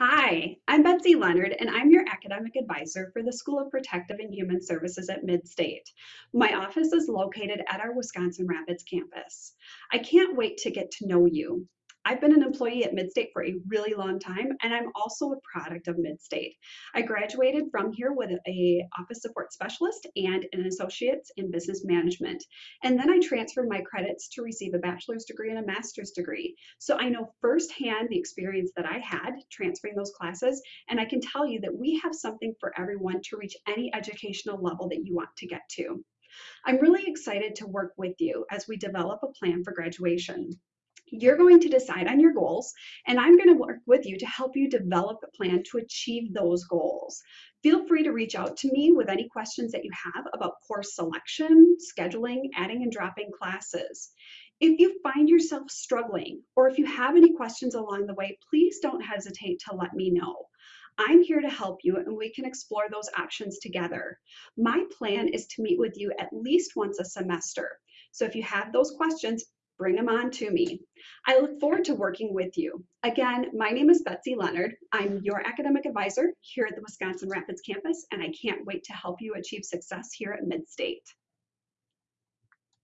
Hi, I'm Betsy Leonard, and I'm your academic advisor for the School of Protective and Human Services at Midstate. My office is located at our Wisconsin Rapids campus. I can't wait to get to know you. I've been an employee at Midstate for a really long time, and I'm also a product of Midstate. I graduated from here with a office support specialist and an associate's in business management. And then I transferred my credits to receive a bachelor's degree and a master's degree. So I know firsthand the experience that I had transferring those classes, and I can tell you that we have something for everyone to reach any educational level that you want to get to. I'm really excited to work with you as we develop a plan for graduation. You're going to decide on your goals, and I'm going to work with you to help you develop a plan to achieve those goals. Feel free to reach out to me with any questions that you have about course selection, scheduling, adding and dropping classes. If you find yourself struggling, or if you have any questions along the way, please don't hesitate to let me know. I'm here to help you and we can explore those options together. My plan is to meet with you at least once a semester. So if you have those questions, bring them on to me. I look forward to working with you. Again, my name is Betsy Leonard. I'm your academic advisor here at the Wisconsin Rapids campus, and I can't wait to help you achieve success here at Midstate.